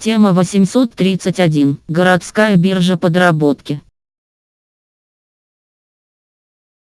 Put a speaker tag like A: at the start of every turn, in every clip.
A: Тема 831. Городская биржа подработки.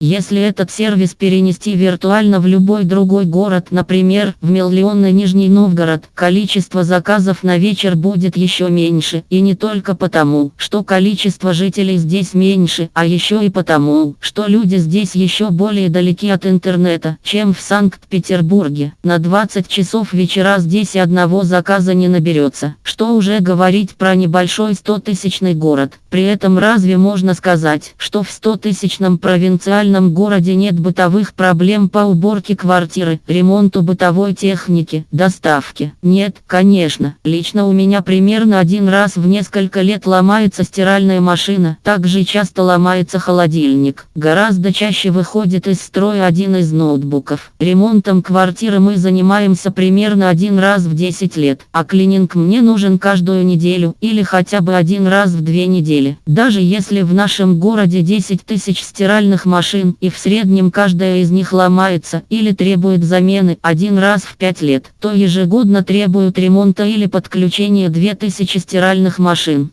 A: Если этот сервис перенести виртуально в любой другой город, например, в миллионный Нижний Новгород, количество заказов на вечер будет еще меньше. И не только потому, что количество жителей здесь меньше, а еще и потому, что люди здесь еще более далеки от интернета, чем в Санкт-Петербурге. На 20 часов вечера здесь одного заказа не наберется. Что уже говорить про небольшой 100-тысячный город. При этом разве можно сказать, что в 100-тысячном провинциальном спальном городе нет бытовых проблем по уборке квартиры, ремонту бытовой техники, доставке. Нет, конечно. Лично у меня примерно один раз в несколько лет ломается стиральная машина. Также часто ломается холодильник. Гораздо чаще выходит из строя один из ноутбуков. Ремонтом квартиры мы занимаемся примерно один раз в 10 лет. А клининг мне нужен каждую неделю или хотя бы один раз в две недели. Даже если в нашем городе 10 тысяч стиральных машин машин и в среднем каждая из них ломается или требует замены один раз в 5 лет, то ежегодно требуют ремонта или подключения 2000 стиральных машин.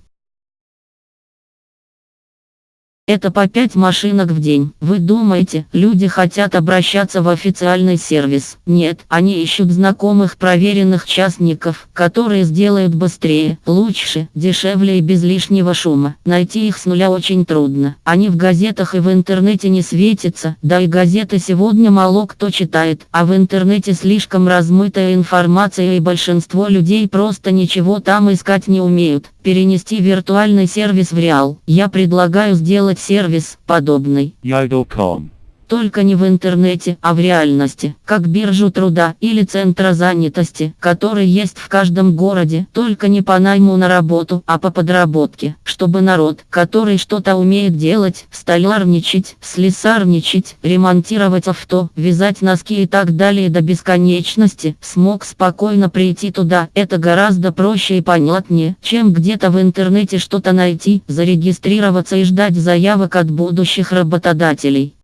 A: Это по 5 машинок в день. Вы думаете, люди хотят обращаться в официальный сервис? Нет, они ищут знакомых проверенных частников, которые сделают быстрее, лучше, дешевле и без лишнего шума. Найти их с нуля очень трудно. Они в газетах и в интернете не светятся, да и газеты сегодня мало кто читает, а в интернете слишком размытая информация и большинство людей просто ничего там искать не умеют. Перенести виртуальный сервис в реал. Я предлагаю сделать сервис, подобный.
B: Yodel.com
A: только не в интернете, а в реальности, как биржу труда или центра занятости, который есть в каждом городе, только не по найму на работу, а по подработке, чтобы народ, который что-то умеет делать, столярничать, слесарничать, ремонтировать авто, вязать носки и так далее до бесконечности, смог спокойно прийти туда. Это гораздо проще и понятнее, чем где-то в интернете что-то найти, зарегистрироваться и ждать заявок от будущих работодателей.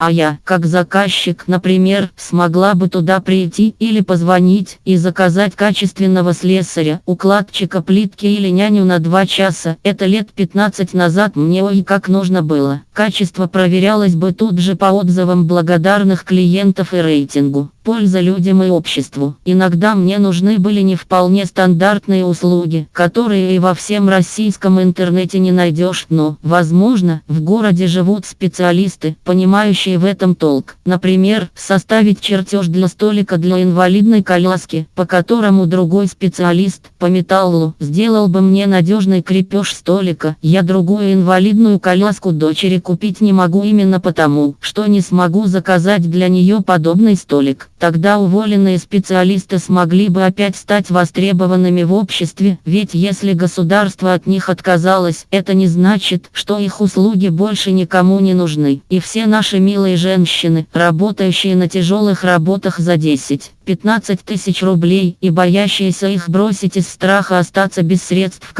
A: А я, как заказчик, например, смогла бы туда прийти или позвонить и заказать качественного слесаря, укладчика плитки или няню на два часа. Это лет 15 назад мне ой как нужно было. Качество проверялось бы тут же по отзывам благодарных клиентов и рейтингу польза людям и обществу. Иногда мне нужны были не вполне стандартные услуги, которые и во всем российском интернете не найдешь, но, возможно, в городе живут специалисты, понимающие в этом толк. Например, составить чертеж для столика для инвалидной коляски, по которому другой специалист по металлу сделал бы мне надежный крепеж столика. Я другую инвалидную коляску дочери купить не могу именно потому, что не смогу заказать для нее подобный столик. Тогда уволенные специалисты смогли бы опять стать востребованными в обществе, ведь если государство от них отказалось, это не значит, что их услуги больше никому не нужны. И все наши милые женщины, работающие на тяжелых работах за 10, 15 тысяч рублей и боящиеся их бросить из страха остаться без средств,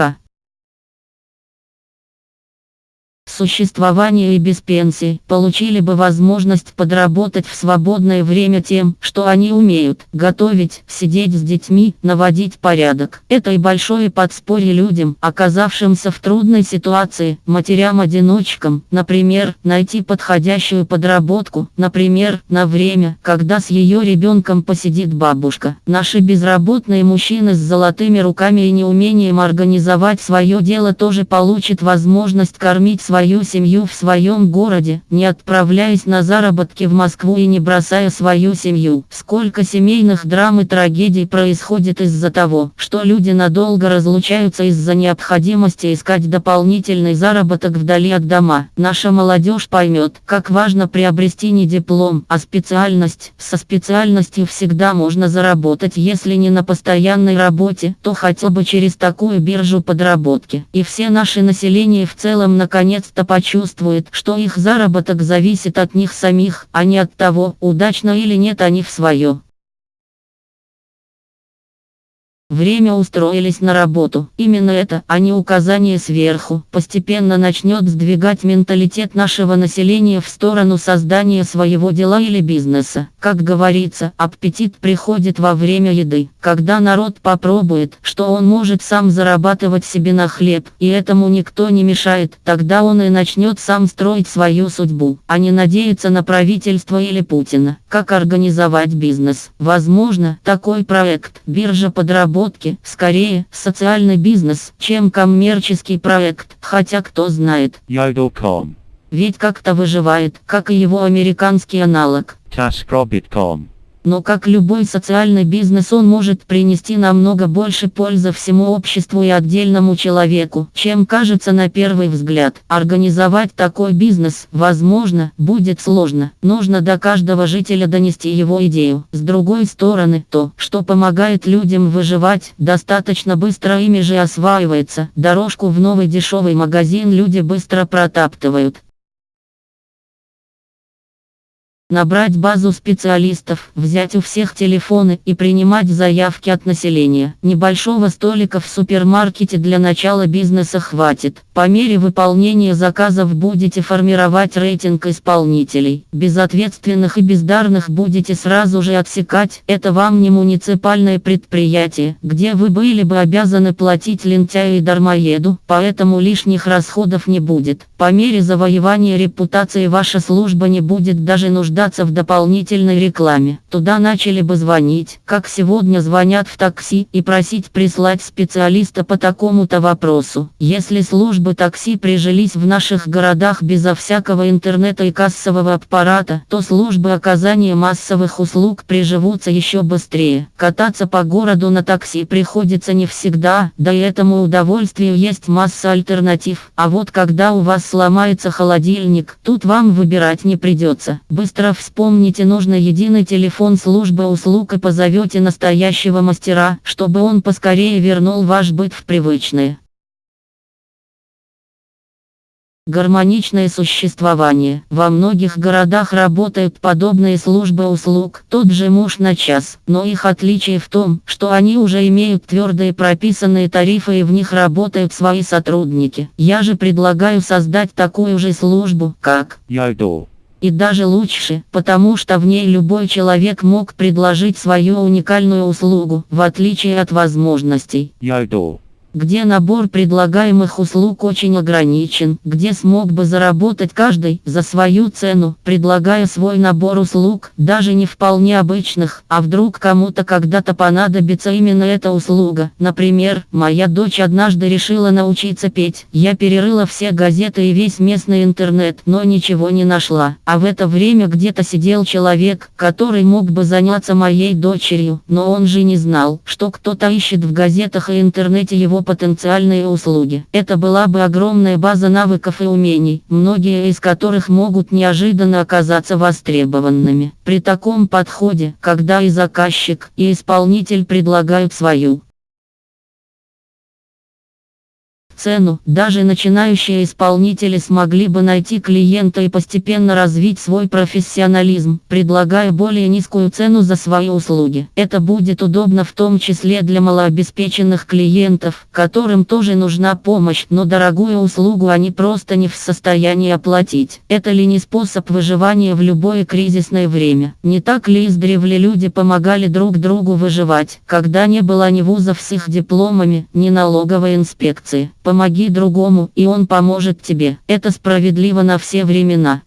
A: существования и без пенсии, получили бы возможность подработать в свободное время тем, что они умеют, готовить, сидеть с детьми, наводить порядок. Это и большое подспорье людям, оказавшимся в трудной ситуации, матерям-одиночкам, например, найти подходящую подработку, например, на время, когда с ее ребенком посидит бабушка. Наши безработные мужчины с золотыми руками и неумением организовать свое дело тоже получат возможность кормить свою свою семью в своем городе, не отправляясь на заработки в Москву и не бросая свою семью. Сколько семейных драм и трагедий происходит из-за того, что люди надолго разлучаются из-за необходимости искать дополнительный заработок вдали от дома. Наша молодежь поймет, как важно приобрести не диплом, а специальность. Со специальностью всегда можно заработать, если не на постоянной работе, то хотя бы через такую биржу подработки. И все наше население в целом наконец-то наконец-то почувствуют, что их заработок зависит от них самих, а не от того, удачно или нет они в свое. Время устроились на работу. Именно это, а не указание сверху, постепенно начнет сдвигать менталитет нашего населения в сторону создания своего дела или бизнеса. Как говорится, аппетит приходит во время еды. Когда народ попробует, что он может сам зарабатывать себе на хлеб, и этому никто не мешает, тогда он и начнет сам строить свою судьбу, а не надеяться на правительство или Путина. Как организовать бизнес? Возможно, такой проект, биржа подработки разработки, скорее, социальный бизнес, чем коммерческий проект, хотя кто знает.
B: Yodel.com.
A: Ведь как-то выживает, как и его американский аналог.
B: TaskRabbit.com.
A: Но как любой социальный бизнес он может принести намного больше пользы всему обществу и отдельному человеку, чем кажется на первый взгляд. Организовать такой бизнес, возможно, будет сложно. Нужно до каждого жителя донести его идею. С другой стороны, то, что помогает людям выживать, достаточно быстро ими же осваивается. Дорожку в новый дешевый магазин люди быстро протаптывают. Набрать базу специалистов, взять у всех телефоны и принимать заявки от населения. Небольшого столика в супермаркете для начала бизнеса хватит. По мере выполнения заказов будете формировать рейтинг исполнителей. Безответственных и бездарных будете сразу же отсекать. Это вам не муниципальное предприятие, где вы были бы обязаны платить лентяю и дармоеду, поэтому лишних расходов не будет. По мере завоевания репутации ваша служба не будет даже нуждаться нуждаться в дополнительной рекламе. Туда начали бы звонить, как сегодня звонят в такси, и просить прислать специалиста по такому-то вопросу. Если службы такси прижились в наших городах безо всякого интернета и кассового аппарата, то службы оказания массовых услуг приживутся еще быстрее. Кататься по городу на такси приходится не всегда, да и этому удовольствию есть масса альтернатив. А вот когда у вас сломается холодильник, тут вам выбирать не придется. Быстро Быстро вспомните нужный единый телефон службы услуг и позовете настоящего мастера, чтобы он поскорее вернул ваш быт в привычное. Гармоничное существование. Во многих городах работают подобные службы услуг, тот же муж на час, но их отличие в том, что они уже имеют твердые прописанные тарифы и в них работают свои сотрудники. Я же предлагаю создать такую же службу, как
B: Yodel.
A: И даже лучше, потому что в ней любой человек мог предложить свою уникальную услугу, в отличие от возможностей.
B: Yodel
A: где набор предлагаемых услуг очень ограничен, где смог бы заработать каждый за свою цену, предлагая свой набор услуг, даже не вполне обычных, а вдруг кому-то когда-то понадобится именно эта услуга. Например, моя дочь однажды решила научиться петь. Я перерыла все газеты и весь местный интернет, но ничего не нашла. А в это время где-то сидел человек, который мог бы заняться моей дочерью, но он же не знал, что кто-то ищет в газетах и интернете его потенциальные услуги. Это была бы огромная база навыков и умений, многие из которых могут неожиданно оказаться востребованными. При таком подходе, когда и заказчик, и исполнитель предлагают свою цену, даже начинающие исполнители смогли бы найти клиента и постепенно развить свой профессионализм, предлагая более низкую цену за свои услуги. Это будет удобно в том числе для малообеспеченных клиентов, которым тоже нужна помощь, но дорогую услугу они просто не в состоянии оплатить. Это ли не способ выживания в любое кризисное время? Не так ли издревле люди помогали друг другу выживать, когда не было ни вузов с их дипломами, ни налоговой инспекции? Помоги другому, и он поможет тебе. Это справедливо на все времена.